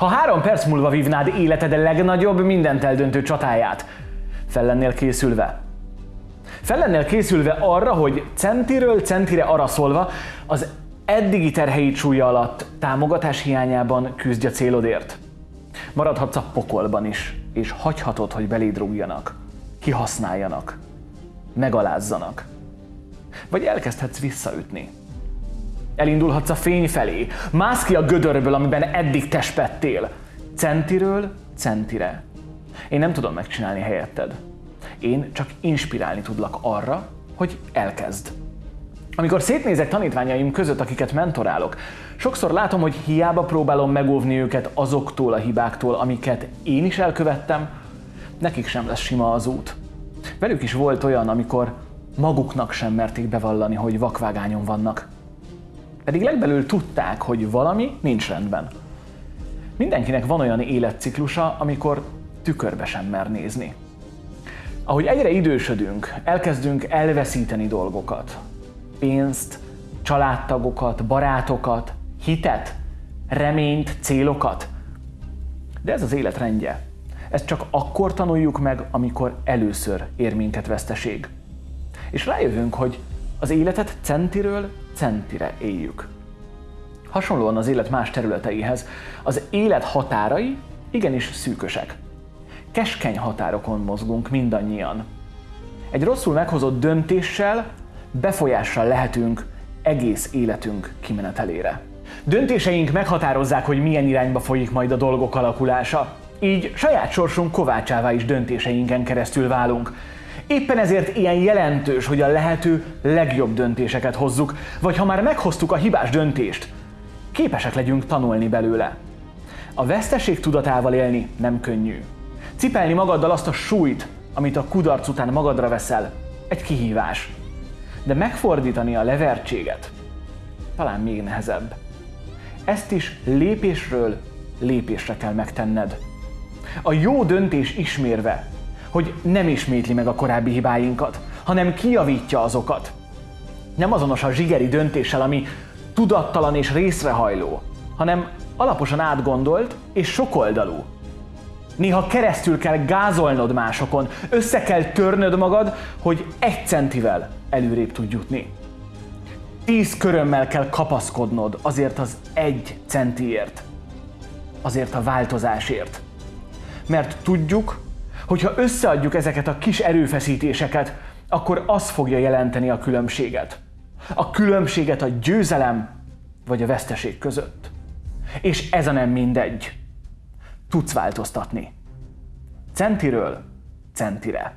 Ha három perc múlva vívnád életed legnagyobb, mindent eldöntő csatáját, fel lennél készülve? Fel lennél készülve arra, hogy centiről centire araszolva az eddigi terheit súlya alatt támogatás hiányában küzdj a célodért. Maradhatsz a pokolban is, és hagyhatod, hogy beléd rúgjanak, kihasználjanak, megalázzanak. Vagy elkezdhetsz visszaütni. Elindulhatsz a fény felé, mász ki a gödörből, amiben eddig tespettél. Centiről centire. Én nem tudom megcsinálni helyetted. Én csak inspirálni tudlak arra, hogy elkezd. Amikor szétnézek tanítványaim között, akiket mentorálok, sokszor látom, hogy hiába próbálom megóvni őket azoktól a hibáktól, amiket én is elkövettem, nekik sem lesz sima az út. Velük is volt olyan, amikor maguknak sem merték bevallani, hogy vakvágányon vannak. Pedig legbelül tudták, hogy valami nincs rendben. Mindenkinek van olyan életciklusa, amikor tükörbe sem mer nézni. Ahogy egyre idősödünk, elkezdünk elveszíteni dolgokat. Pénzt, családtagokat, barátokat, hitet, reményt, célokat. De ez az élet rendje. Ezt csak akkor tanuljuk meg, amikor először ér minket veszteség. És rájövünk, hogy az életet centiről centire éljük. Hasonlóan az élet más területeihez, az élet határai igenis szűkösek. Keskeny határokon mozgunk mindannyian. Egy rosszul meghozott döntéssel befolyással lehetünk egész életünk kimenetelére. Döntéseink meghatározzák, hogy milyen irányba folyik majd a dolgok alakulása. Így saját sorsunk kovácsává is döntéseinken keresztül válunk. Éppen ezért ilyen jelentős, hogy a lehető legjobb döntéseket hozzuk, vagy ha már meghoztuk a hibás döntést, képesek legyünk tanulni belőle. A veszteség tudatával élni nem könnyű. Cipelni magaddal azt a súlyt, amit a kudarc után magadra veszel, egy kihívás. De megfordítani a levertséget talán még nehezebb. Ezt is lépésről lépésre kell megtenned. A jó döntés ismérve, hogy nem ismétli meg a korábbi hibáinkat, hanem kijavítja azokat. Nem azonos a zsigeri döntéssel, ami tudattalan és részrehajló, hanem alaposan átgondolt és sokoldalú. Néha keresztül kell gázolnod másokon, össze kell törnöd magad, hogy egy centivel előrébb tudj jutni. Tíz körömmel kell kapaszkodnod azért az egy centiért, azért a változásért. Mert tudjuk, hogy ha összeadjuk ezeket a kis erőfeszítéseket, akkor az fogja jelenteni a különbséget. A különbséget a győzelem vagy a veszteség között. És ez a nem mindegy. Tudsz változtatni. Centiről centire.